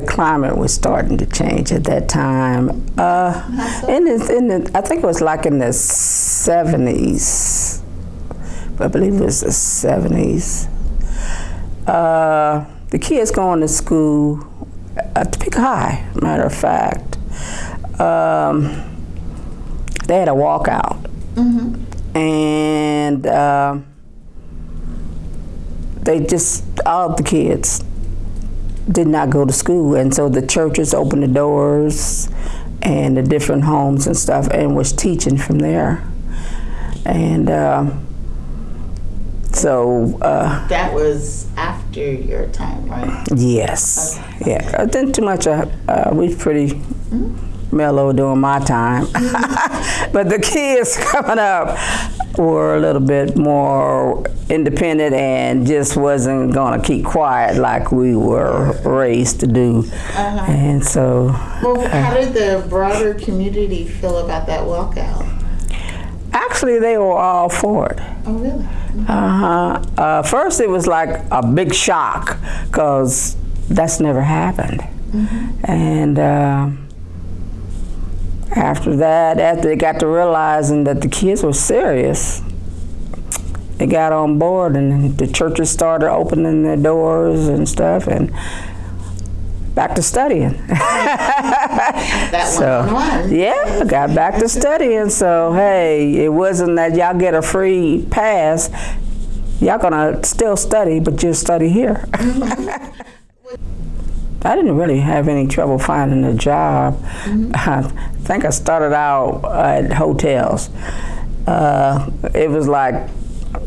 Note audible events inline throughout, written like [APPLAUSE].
the climate was starting to change at that time. Uh, in the, in the, I think it was like in the 70s. I believe it was the 70s. Uh, the kids going to school at Topeka High, matter of fact. Um, they had a walkout. And uh, they just, all the kids did not go to school. And so the churches opened the doors and the different homes and stuff and was teaching from there. And uh, so, uh, That was after your time, right? yes. Yeah, I didn't too much. Uh, uh, we pretty mellow during my time. [LAUGHS] but the kids [LAUGHS] coming up were a little bit more independent and just wasn't going to keep quiet like we were raised to do. And so, Well, how did the broader community feel about that walkout? actually, they were all for it. Oh, really? Uh-huh. Uh, first, it was like a big shock because that's never happened. And uh, after that, after they got to realizing that the kids were serious, they got on board and the churches started opening their doors and stuff and back to studying. [LAUGHS] That So, one on one. yeah, got back to studying. So, hey, it wasn't that y'all get a free pass. Y'all gonna still study, but just study here. [LAUGHS] I didn't really have any trouble finding a job. [LAUGHS] I think I started out at hotels. Uh, it was like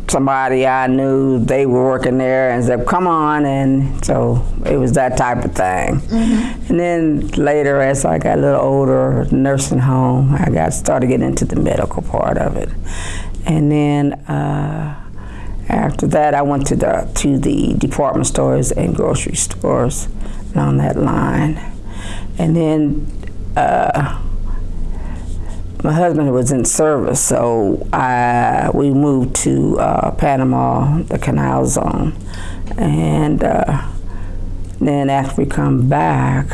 somebody I knew, they were working there and said, come on. And so it was that type of thing. And then later, as I got a little older, nursing home, I got started getting into the medical part of it. And then uh, after that, I went to the, to the department stores and grocery stores along that line. And then uh, my husband was in service, so I, we moved to uh, Panama, the Canal Zone, and uh, then after we come back,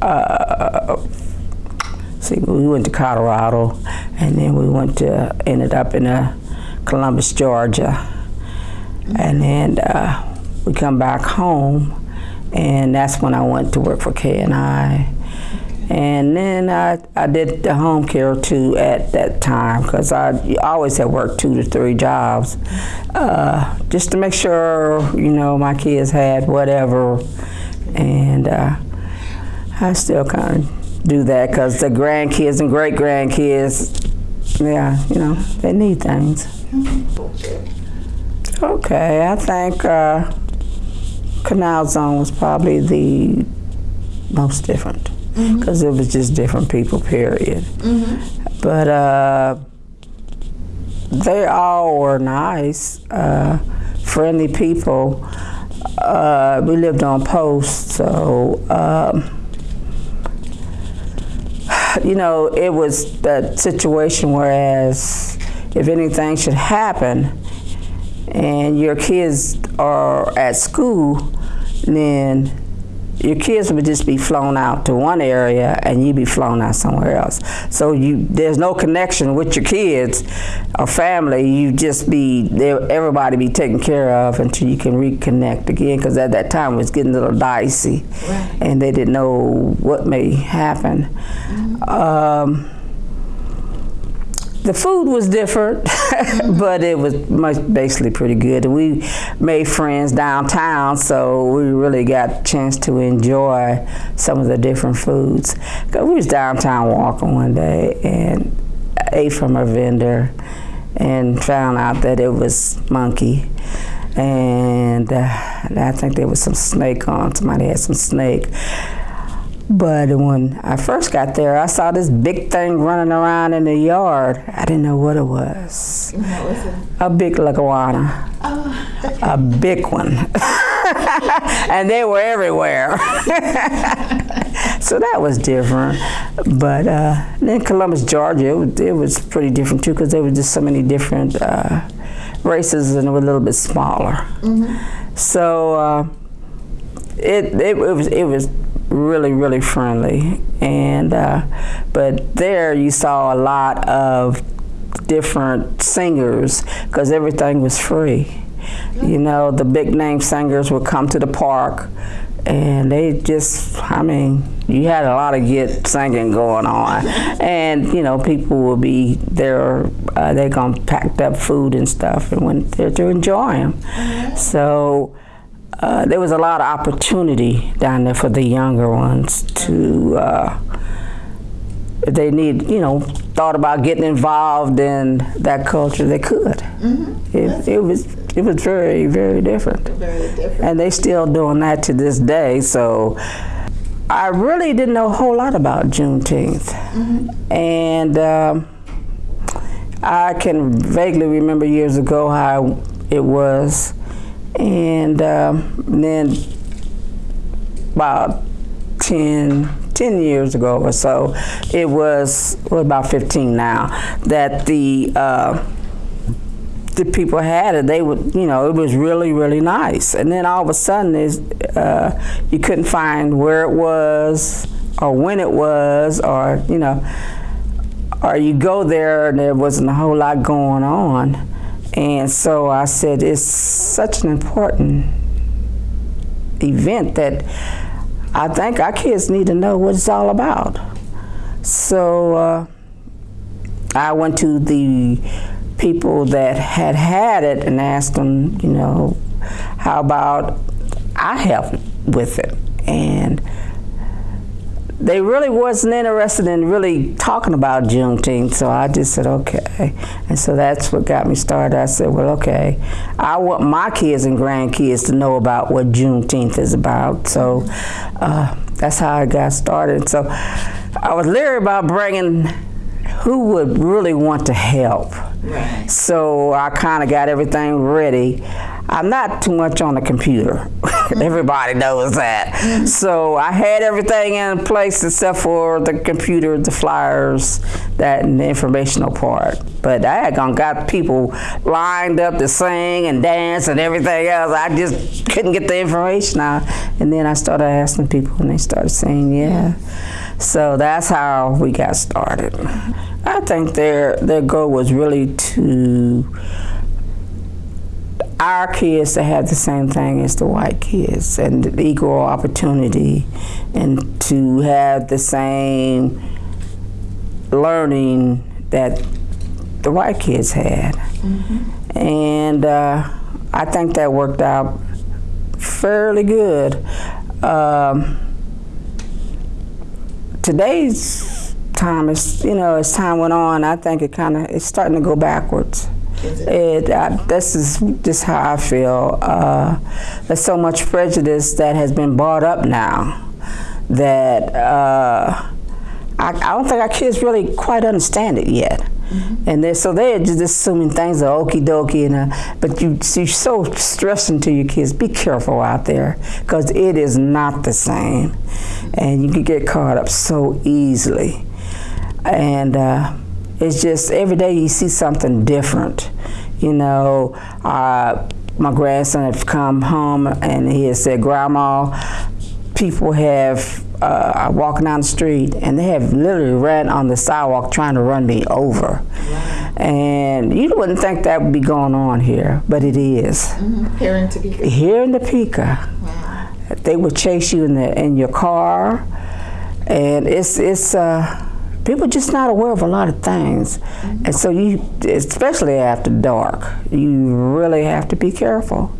uh, see, we went to Colorado, and then we went to ended up in uh, Columbus, Georgia, and then uh, we come back home, and that's when I went to work for K and I. And then I, I did the home care too at that time because I always had worked two to three jobs uh, just to make sure, you know, my kids had whatever. And uh, I still kind of do that because the grandkids and great grandkids, yeah, you know, they need things. Okay, I think uh, Canal Zone was probably the most different because it was just different people, period. But uh, they all were nice, uh, friendly people. Uh, we lived on post, so um, you know it was that situation. Whereas if anything should happen, and your kids are at school, then your kids would just be flown out to one area and you'd be flown out somewhere else. So you there's no connection with your kids or family. You just be there, everybody be taken care of until you can reconnect again. Because at that time it was getting a little dicey, Right. and they didn't know what may happen. Um, the food was different, [LAUGHS] but it was basically pretty good. And we made friends downtown, so we really got a chance to enjoy some of the different foods. 'Cause we was downtown walking one day and ate from a vendor and found out that it was monkey. And uh, I think there was some snake on. Somebody had some snake. But when I first got there, I saw this big thing running around in the yard. I didn't know what it was. What was it? A big leguana. Oh, A big one. [LAUGHS] and they were everywhere. [LAUGHS] so that was different. But uh, then Columbus, Georgia, it was, it was pretty different too because there were just so many different uh, races and it was a little bit smaller. So uh, it, it, it was it was really really friendly. And uh, but there you saw a lot of different singers because everything was free. You know the big name singers would come to the park and they just i mean you had a lot of good singing going on. And you know people will be there uh, they're gonna packed up food and stuff and went there to enjoy them so uh, there was a lot of opportunity down there for the younger ones to uh, if they need you know thought about getting involved in that culture they could. It, it was it was very very different. Very different. and they still doing that to this day. So I really didn't know a whole lot about Juneteenth, and um, I can vaguely remember years ago how it was, and um, then about 10, 10 years ago or so, it was well, about 15 now that the uh, the people had it, they would, you know, it was really, really nice. And then all of a sudden, uh, you couldn't find where it was or when it was, or you know, or you go there and there wasn't a whole lot going on. And so I said, it's such an important event that I think our kids need to know what it's all about. So uh, I went to the people that had had it and asked them, you know, how about I help with it? And they really wasn't interested in really talking about Juneteenth, so I just said, okay. And so that's what got me started. I said, well, okay, I want my kids and grandkids to know about what Juneteenth is about. So uh, that's how I got started. So I was leery about bringing who would really want to help. Right. So I kind of got everything ready. I'm not too much on the computer. [LAUGHS] Everybody knows that. So I had everything in place except for the computer, the flyers, that and the informational part. But I had gone got people lined up to sing and dance and everything else. I just couldn't get the information out. And then I started asking people and they started saying yeah. So that's how we got started. I think their their goal was really to our kids to have the same thing as the white kids and equal opportunity and to have the same learning that the white kids had. And uh, I think that worked out fairly good. Um, today's time is, you know, as time went on, I think it kind of it's starting to go backwards. It? It, uh, this is just how I feel. Uh, there's so much prejudice that has been brought up now that uh, I, I don't think our kids really quite understand it yet. And they're, so they're just assuming things are okie dokie, and uh, but you, you're so stressing to your kids. Be careful out there, because it is not the same, and you can get caught up so easily. And uh, it's just every day you see something different. You know, uh, my grandson had come home and he had said, "Grandma, people have uh, walking down the street and they have literally ran on the sidewalk trying to run me over." And you wouldn't think that would be going on here, but it is. Mhm. Parent to be. Here in Topeka, Wow. they would chase you in the in your car, and it's it's uh, people just not aware of a lot of things, and so you especially after dark, you really have to be careful,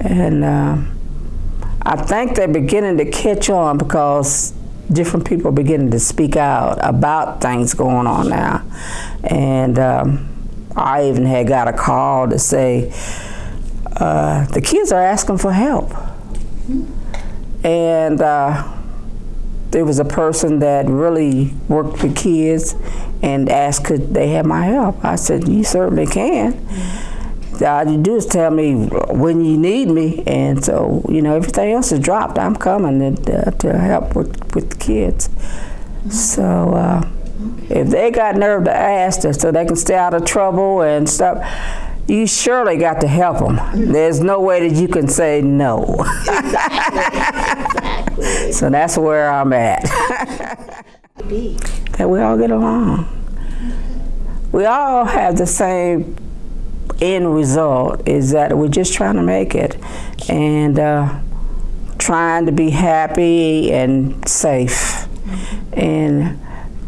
and uh, I think they're beginning to catch on because different people are beginning to speak out about things going on now, and. Um, I even had got a call to say uh, the kids are asking for help. And uh, there was a person that really worked with kids and asked could they have my help. I said, you certainly can. All you do is tell me when you need me, and so you know everything else is dropped. I'm coming to, uh, to help with, with the kids. So uh, if they got nerve to ask us, so they can stay out of trouble and stuff, you surely got to help them. There's no way that you can say no. [LAUGHS] So that's where I'm at. [LAUGHS] That we all get along. We all have the same end result is that we're just trying to make it and uh, trying to be happy and safe and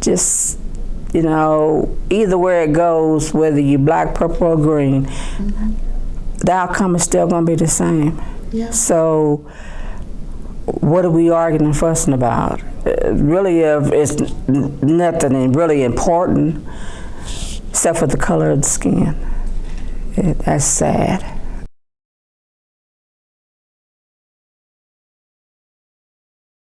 just you know either where it goes whether you black purple or green the outcome is still going to be the same Yeah. so what are we arguing and fussing about? Uh, really, uh, it's nothing really important except for the color of the skin. It, that's sad.